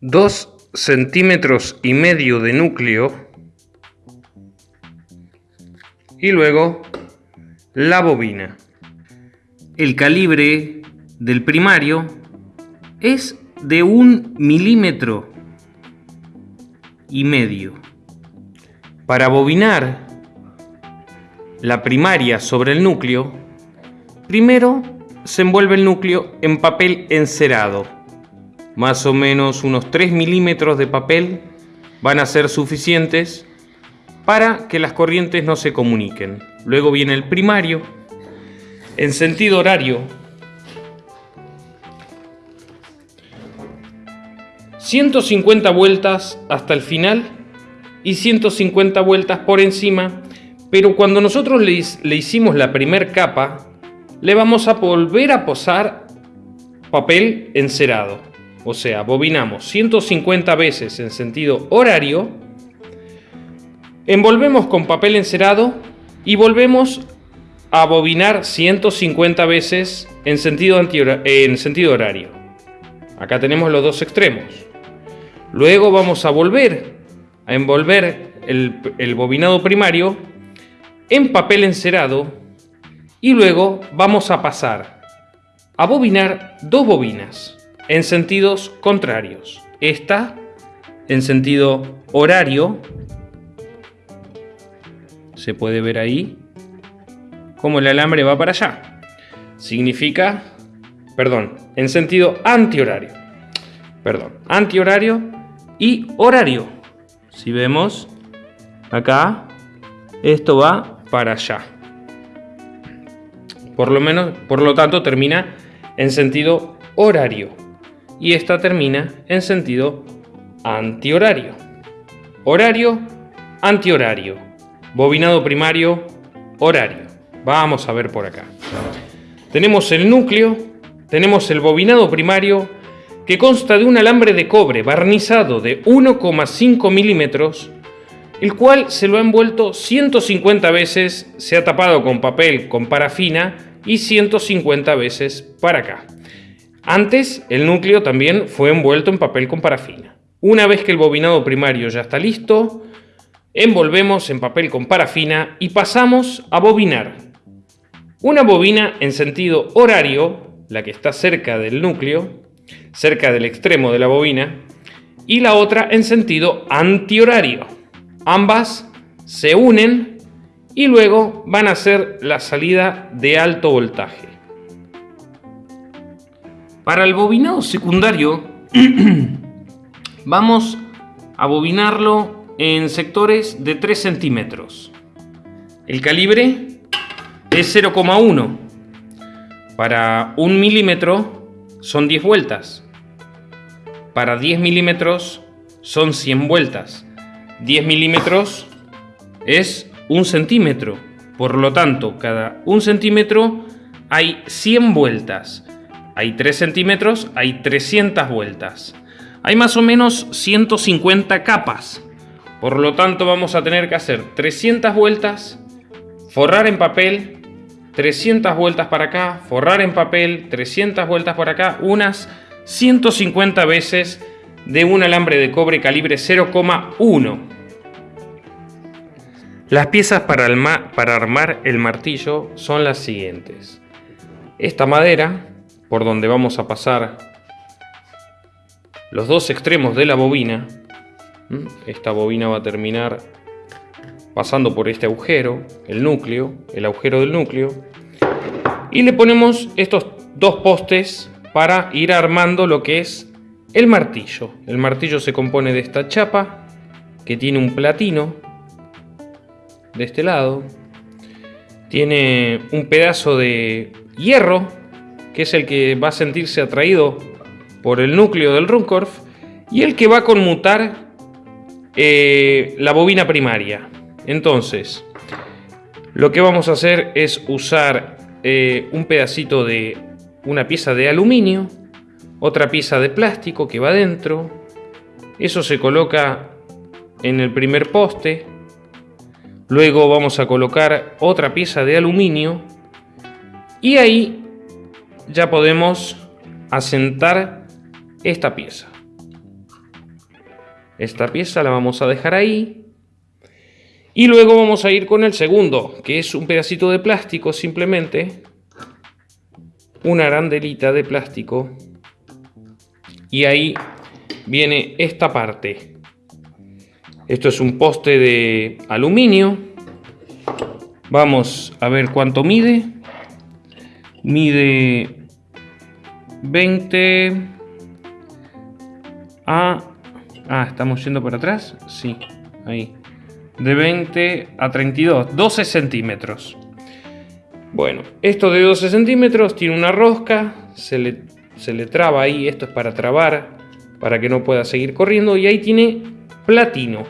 2 centímetros y medio de núcleo y luego la bobina. El calibre del primario es de un milímetro y medio. Para bobinar la primaria sobre el núcleo, primero se envuelve el núcleo en papel encerado. Más o menos unos 3 milímetros de papel van a ser suficientes para que las corrientes no se comuniquen. Luego viene el primario. En sentido horario, 150 vueltas hasta el final y 150 vueltas por encima, pero cuando nosotros le, hicimos la primer capa, le vamos a volver a posar papel encerado. O sea, bobinamos 150 veces en sentido horario, envolvemos con papel encerado y volvemos a bobinar 150 veces en sentido, en sentido horario. Acá tenemos los dos extremos. Luego vamos a volver a envolver el, bobinado primario en papel encerado y luego vamos a pasar a bobinar dos bobinas en sentidos contrarios. Esta en sentido horario, se puede ver ahí como el alambre va para allá. Significa, perdón, en sentido antihorario. Perdón, antihorario y horario. Si vemos acá, esto va para allá. Por lo menos, por lo tanto, termina en sentido horario. Y esta termina en sentido antihorario. Horario, antihorario. Bobinado primario, horario. Vamos a ver por acá. Tenemos el núcleo, tenemos el bobinado primario que consta de un alambre de cobre barnizado de 1,5 milímetros, el cual se lo ha envuelto 150 veces, se ha tapado con papel con parafina y 150 veces para acá. Antes, el núcleo también fue envuelto en papel con parafina. Una vez que el bobinado primario ya está listo, envolvemos en papel con parafina y pasamos a bobinar. Una bobina en sentido horario, la que está cerca del núcleo, cerca del extremo de la bobina, y la otra en sentido antihorario. Ambas se unen y luego van a hacer la salida de alto voltaje. Para el bobinado secundario vamos a bobinarlo en sectores de 3 centímetros. El calibre es 0,1. Para un milímetro son 10 vueltas. Para 10 milímetros son 100 vueltas. 10 milímetros es un centímetro. Por lo tanto, cada un centímetro hay 100 vueltas. Hay 3 centímetros, hay 300 vueltas. Hay más o menos 150 capas. Por lo tanto, vamos a tener que hacer 300 vueltas, forrar en papel 300 vueltas para acá, forrar en papel, 300 vueltas por acá, unas 150 veces de un alambre de cobre calibre 0,1. Las piezas para, para armar el martillo son las siguientes. Esta madera, por donde vamos a pasar los dos extremos de la bobina, esta bobina va a terminar pasando por este agujero, el núcleo, el agujero del núcleo, y le ponemos estos dos postes para ir armando lo que es el martillo. El martillo se compone de esta chapa que tiene un platino de este lado, tiene un pedazo de hierro que es el que va a sentirse atraído por el núcleo del Runcorf y el que va a conmutar eh, la bobina primaria. Entonces, lo que vamos a hacer es usar eh, un pedacito de una pieza de aluminio, otra pieza de plástico que va dentro, eso se coloca en el primer poste, luego vamos a colocar otra pieza de aluminio. Y ahí ya podemos asentar esta pieza. Esta pieza la vamos a dejar ahí. Y luego vamos a ir con el segundo, que es un pedacito de plástico simplemente. Una arandelita de plástico. Y ahí viene esta parte. Esto es un poste de aluminio. Vamos a ver cuánto mide. Mide 20 a... Ah, estamos yendo por atrás. Sí, ahí. De 20 a 32, 12 centímetros. Bueno, esto de 12 centímetros tiene una rosca, se le, se le traba ahí, esto es para trabar, para que no pueda seguir corriendo, y ahí tiene platino.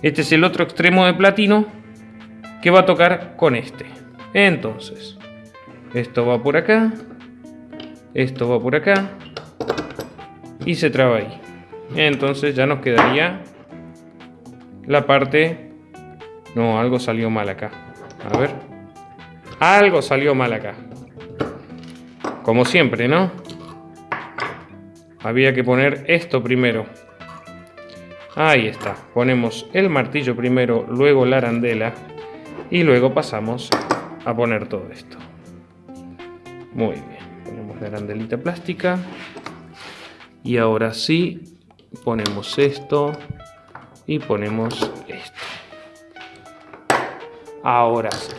Este es el otro extremo de platino que va a tocar con este. Entonces, esto va por acá, esto va por acá, y se traba ahí. Entonces ya nos quedaría la parte... No, algo salió mal acá. A ver. Algo salió mal acá. Como siempre, ¿no? Había que poner esto primero. Ahí está. Ponemos el martillo primero, luego la arandela. Y luego pasamos a poner todo esto. Muy bien. La arandelita plástica. Y ahora sí, ponemos esto y ponemos esto. Ahora sí.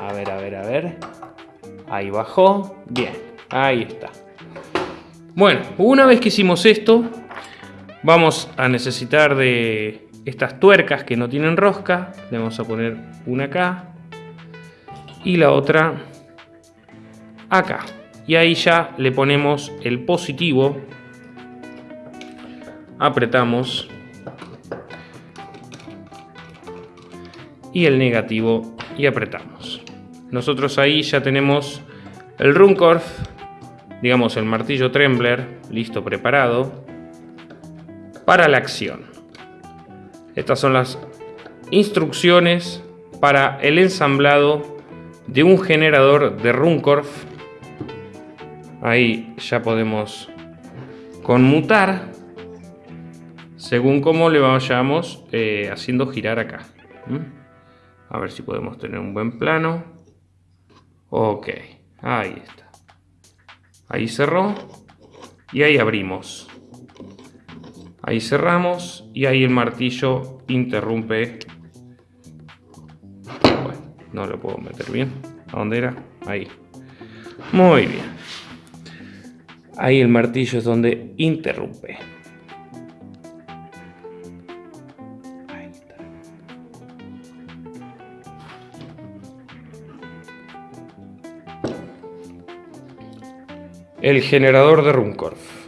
A ver, a ver, a ver. Ahí bajó. Bien, ahí está. Bueno, una vez que hicimos esto, vamos a necesitar de estas tuercas que no tienen rosca. Le vamos a poner una acá y la otra acá. Y ahí ya le ponemos el positivo apretamos y el negativo y apretamos. Nosotros ahí ya tenemos el Runcorf, digamos el martillo Trembler, listo, preparado para la acción. Estas son las instrucciones para el ensamblado de un generador de Runcorf. Ahí ya podemos conmutar según cómo le vayamos eh, haciendo girar acá. A ver si podemos tener un buen plano. Ok, ahí está. Ahí cerró y ahí abrimos. Ahí cerramos y ahí el martillo interrumpe. Bueno, no lo puedo meter bien. ¿A dónde era? Ahí. Muy bien. Ahí el martillo es donde interrumpe. el generador de Runcorf.